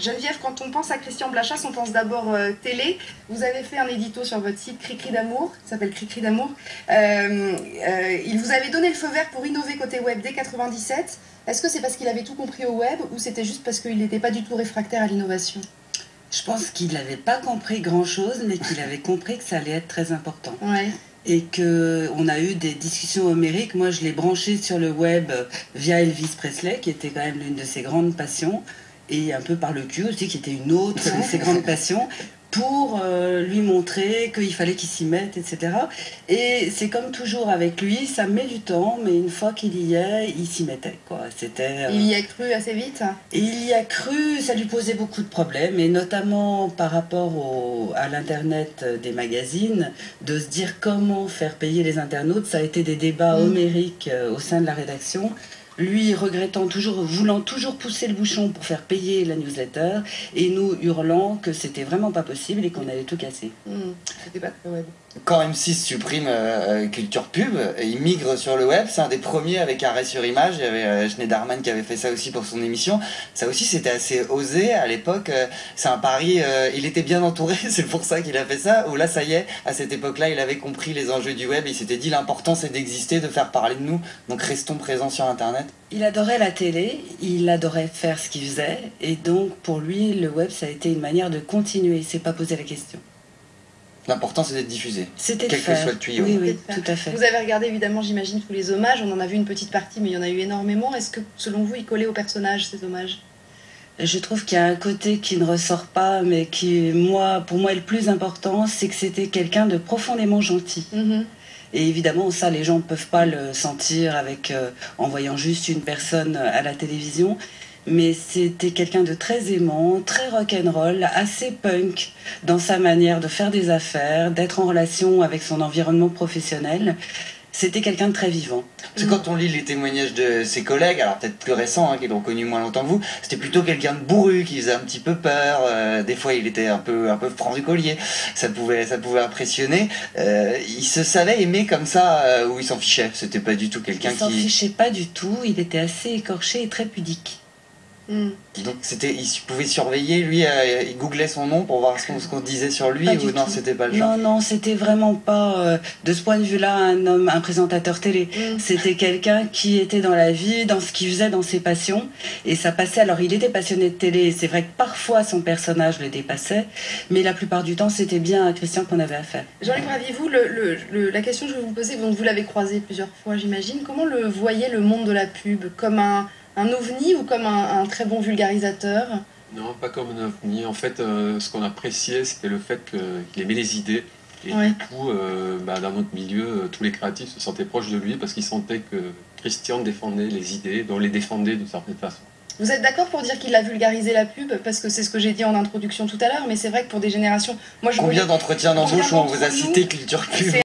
Geneviève, quand on pense à Christian Blachas, on pense d'abord euh, télé. Vous avez fait un édito sur votre site Cricri d'amour, ça s'appelle Cricri d'amour. Euh, euh, il vous avait donné le feu vert pour innover côté web dès 97. Est-ce que c'est parce qu'il avait tout compris au web ou c'était juste parce qu'il n'était pas du tout réfractaire à l'innovation? Je pense qu'il n'avait pas compris grand-chose, mais qu'il avait compris que ça allait être très important. Ouais. Et qu'on a eu des discussions homériques. Moi, je l'ai branché sur le web via Elvis Presley, qui était quand même l'une de ses grandes passions et un peu par le cul aussi, qui était une autre de ses grandes passions, pour euh, lui montrer qu'il fallait qu'il s'y mette, etc. Et c'est comme toujours avec lui, ça met du temps, mais une fois qu'il y est, il s'y mettait. Quoi. C'était, euh, Il y a cru assez vite Il y a cru, ça lui posait beaucoup de problèmes, et notamment par rapport au, à l'Internet des magazines, de se dire comment faire payer les internautes. Ça a été des débats mm. homériques euh, au sein de la rédaction lui regrettant toujours, voulant toujours pousser le bouchon pour faire payer la newsletter, et nous hurlant que c'était vraiment pas possible et qu'on allait tout casser. Hmm, c'était pas web. Quand M6 supprime euh, Culture Pub, il migre sur le web, c'est un des premiers avec arrêt sur image, il y avait euh, Schneiderman qui avait fait ça aussi pour son émission. Ça aussi c'était assez osé à l'époque, euh, c'est un pari, il était bien entouré, c'est pour ça qu'il a fait ça, ou là ça y est, à cette époque-là il avait compris les enjeux du web, il s'était dit l'important c'est d'exister, de faire parler de nous, donc restons présents sur Internet. Il adorait la télé, il adorait faire ce qu'il faisait, et donc pour lui, le web, ça a été une manière de continuer, il s'est pas posé la question. L'important, c'est d'être diffusé. C'était Quel que soit le tuyau. Oui, oui, tout à fait. Vous avez regardé évidemment, j'imagine, tous les hommages. On en a vu une petite partie, mais il y en a eu énormément. Est-ce que, selon vous, il collait au personnage, ces hommages? Je trouve qu'il y a un côté qui ne ressort pas, mais qui, moi, pour moi, est le plus important, c'est que c'était quelqu'un de profondément gentil. Mm-hmm. Et évidemment, ça, les gens ne peuvent pas le sentir avec, euh, en voyant juste une personne à la télévision. Mais c'était quelqu'un de très aimant, très rock'n'roll, assez punk dans sa manière de faire des affaires, d'être en relation avec son environnement professionnel. C'était quelqu'un de très vivant. Parce que quand on lit les témoignages de ses collègues, alors peut-être plus récents, hein, qui l'ont connu moins longtemps que vous, c'était plutôt quelqu'un de bourru, qui faisait un petit peu peur. Euh, des fois, il était un peu, un peu franc du collier. Ça pouvait, ça pouvait impressionner. Euh, il se savait aimer comme ça, euh, ou il s'en fichait. C'était pas du tout quelqu'un qui. Il s'en fichait pas du tout. Il était assez écorché et très pudique. Hmm. Donc c'était, il pouvait surveiller, lui, euh, il googlait son nom pour voir ce qu'on, disait sur lui, ou non, c'était pas le genre Non, non, c'était vraiment pas, euh, de ce point de vue-là, un homme, un présentateur télé. Hmm. C'était quelqu'un qui était dans la vie, dans ce qu'il faisait, dans ses passions, et ça passait, alors il était passionné de télé, c'est vrai que parfois son personnage le dépassait, mais la plupart du temps, c'était bien à Christian qu'on avait affaire. Jean-Luc Raviez-vous, le, la question que je vais vous poser, donc vous l'avez croisé plusieurs fois, j'imagine, comment le voyait le monde de la pub Comme un un ovni ou comme un, très bon vulgarisateur? Non, pas comme un ovni. En fait, euh, ce qu'on appréciait, c'était le fait qu'il aimait les idées. Et du coup, euh, bah, dans notre milieu, euh, tous les créatifs se sentaient proches de lui parce qu'ils sentaient que Christian défendait les idées, donc les défendait d'une certaine façon. Vous êtes d'accord pour dire qu'il a vulgarisé la pub? Parce que c'est ce que j'ai dit en introduction tout à l'heure, mais c'est vrai que pour des générations... Moi, je Combien d'entretiens d'embauche où on vous a cité Culture Pub